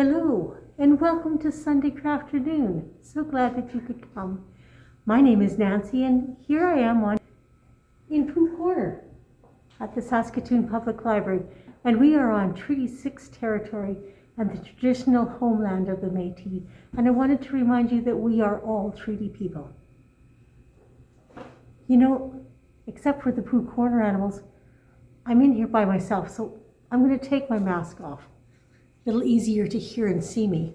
Hello, and welcome to Sunday Crafternoon. So glad that you could come. My name is Nancy, and here I am on in Pooh Corner at the Saskatoon Public Library, and we are on Treaty 6 territory and the traditional homeland of the Métis. And I wanted to remind you that we are all treaty people. You know, except for the Pooh Corner animals, I'm in here by myself, so I'm going to take my mask off a little easier to hear and see me.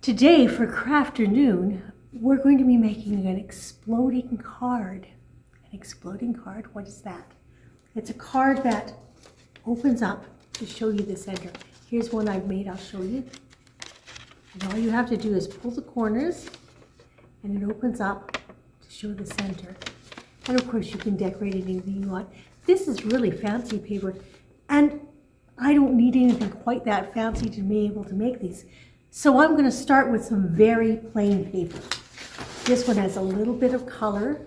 Today for Crafternoon, we're going to be making an exploding card. An exploding card, what is that? It's a card that opens up to show you the center. Here's one I've made, I'll show you. And all you have to do is pull the corners and it opens up to show the center. And of course you can decorate anything you want. This is really fancy paper and I don't need anything quite that fancy to be able to make these. So I'm going to start with some very plain paper. This one has a little bit of color.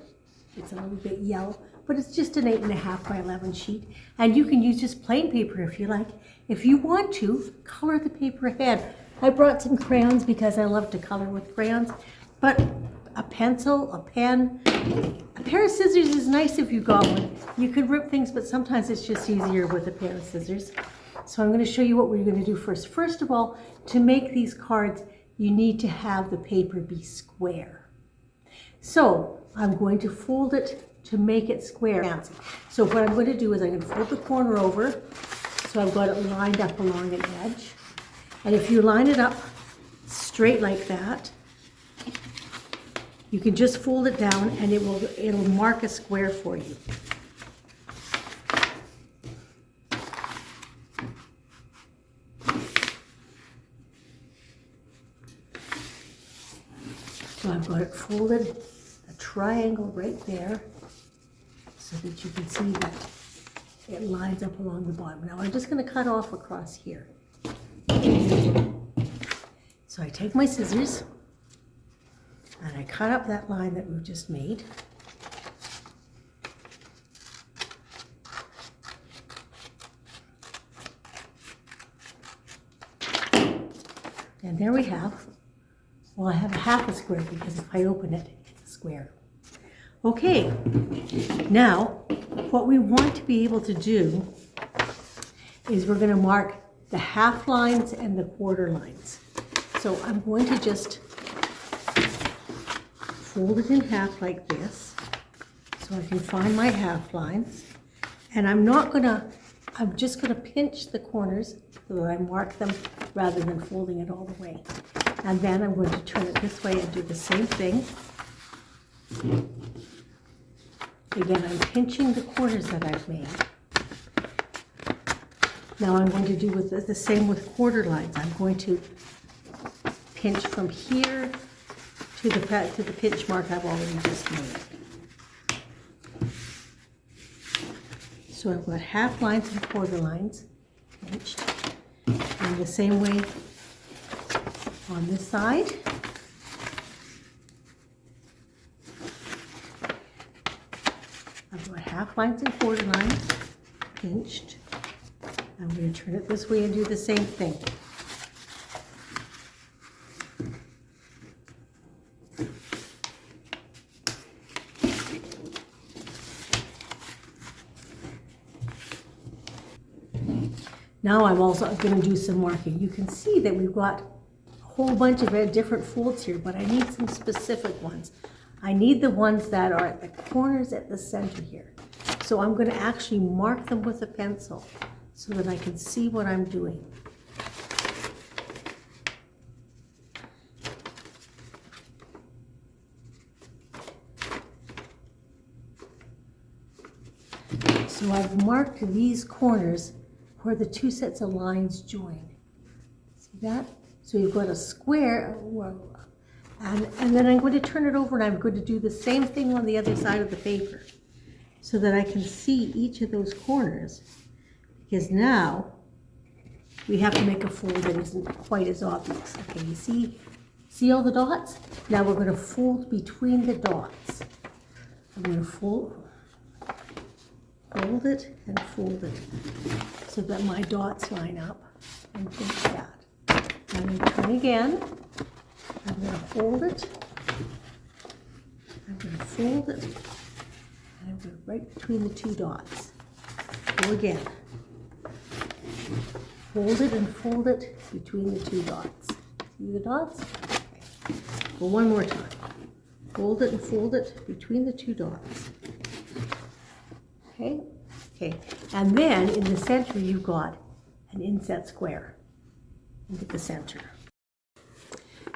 It's a little bit yellow, but it's just an 8.5 by 11 sheet. And you can use just plain paper if you like. If you want to, color the paper ahead. I brought some crayons because I love to color with crayons, but a pencil, a pen, a pair of scissors is nice if you got one. You could rip things, but sometimes it's just easier with a pair of scissors. So I'm going to show you what we're going to do first. First of all, to make these cards, you need to have the paper be square. So I'm going to fold it to make it square. So what I'm going to do is I'm going to fold the corner over so I've got it lined up along an edge. And if you line it up straight like that, you can just fold it down and it will it'll mark a square for you. So I've got it folded, a triangle right there, so that you can see that it lines up along the bottom. Now I'm just going to cut off across here. So I take my scissors, and I cut up that line that we've just made. And there we have, well, I have a half a square because if I open it, it's a square. Okay, now what we want to be able to do is we're going to mark the half lines and the quarter lines. So I'm going to just fold it in half like this so I can find my half lines. And I'm not gonna, I'm just gonna pinch the corners so that I mark them rather than folding it all the way. And then I'm going to turn it this way and do the same thing. Again, I'm pinching the corners that I've made. Now I'm going to do with the, the same with quarter lines. I'm going to pinch from here to the, to the pinch mark I've already just made. So I've got half lines and quarter lines pinched. And the same way on this side. I've got half lines and quarter lines pinched. I'm going to turn it this way and do the same thing. Now I'm also going to do some marking. You can see that we've got a whole bunch of different folds here, but I need some specific ones. I need the ones that are at the corners at the center here. So I'm going to actually mark them with a pencil so that I can see what I'm doing. So I've marked these corners where the two sets of lines join. See that? So you've got a square, and, and then I'm going to turn it over and I'm going to do the same thing on the other side of the paper so that I can see each of those corners. Because now we have to make a fold that isn't quite as obvious. Okay, you see, see all the dots? Now we're going to fold between the dots. I'm going to fold, fold it and fold it so that my dots line up and pinch that. I'm going to turn again. I'm going to fold it. I'm going to fold it. And I'm going right between the two dots. Go again. Fold it and fold it between the two dots. See the dots? Okay. Go one more time. Hold it and fold it between the two dots. Okay? Okay. And then in the center you've got an inset square into the center.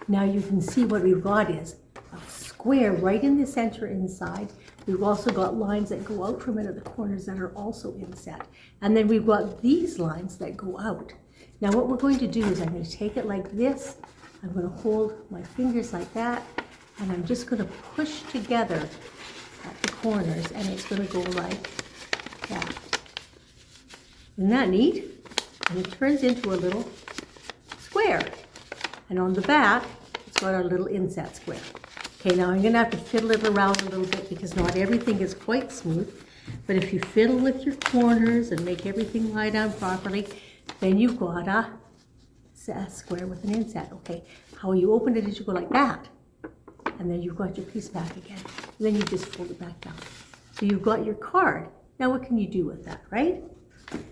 Now you can see what we've got is a square right in the center inside. We've also got lines that go out from it at the corners that are also inset. And then we've got these lines that go out. Now what we're going to do is I'm going to take it like this. I'm going to hold my fingers like that. And I'm just going to push together at the corners. And it's going to go like that. Isn't that neat? And it turns into a little square. And on the back, it's got our little inset square. Okay, now I'm gonna have to fiddle it around a little bit because not everything is quite smooth. But if you fiddle with your corners and make everything lie down properly, then you've got a, square with an inset. Okay, how you open it is you go like that. And then you've got your piece back again. And then you just fold it back down. So you've got your card. Now what can you do with that, right?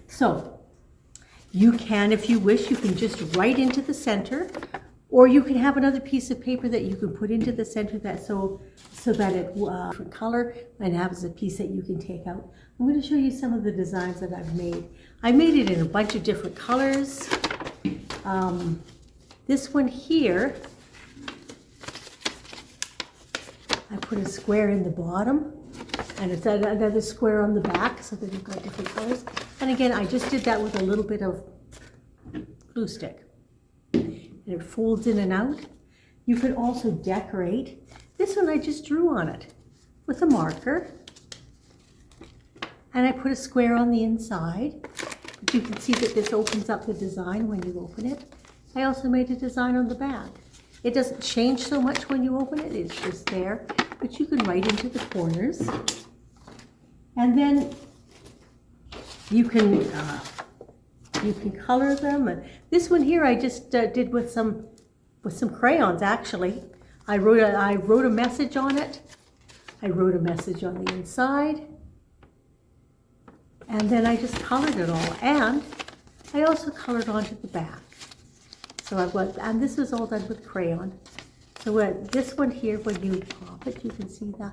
So you can, if you wish, you can just write into the center or you can have another piece of paper that you can put into the center that so so that it uh, different color and has a piece that you can take out. I'm going to show you some of the designs that I've made. I made it in a bunch of different colors. Um, this one here, I put a square in the bottom and it's another square on the back so that you've got different colors. And again, I just did that with a little bit of glue stick and it folds in and out. You could also decorate. This one I just drew on it with a marker. And I put a square on the inside. But you can see that this opens up the design when you open it. I also made a design on the back. It doesn't change so much when you open it, it's just there. But you can write into the corners. And then you can uh, you can color them. And this one here I just uh, did with some with some crayons actually. I wrote a, I wrote a message on it. I wrote a message on the inside. And then I just colored it all. And I also colored onto the back. So I've got, and this was all done with crayon. So when, this one here, when you pop it, you can see the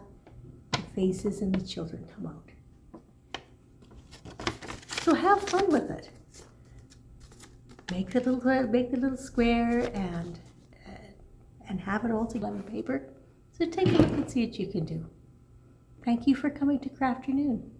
faces and the children come out. So have fun with it make the little make the little square and and have it all together on paper. So take a look and see what you can do. Thank you for coming to Crafternoon.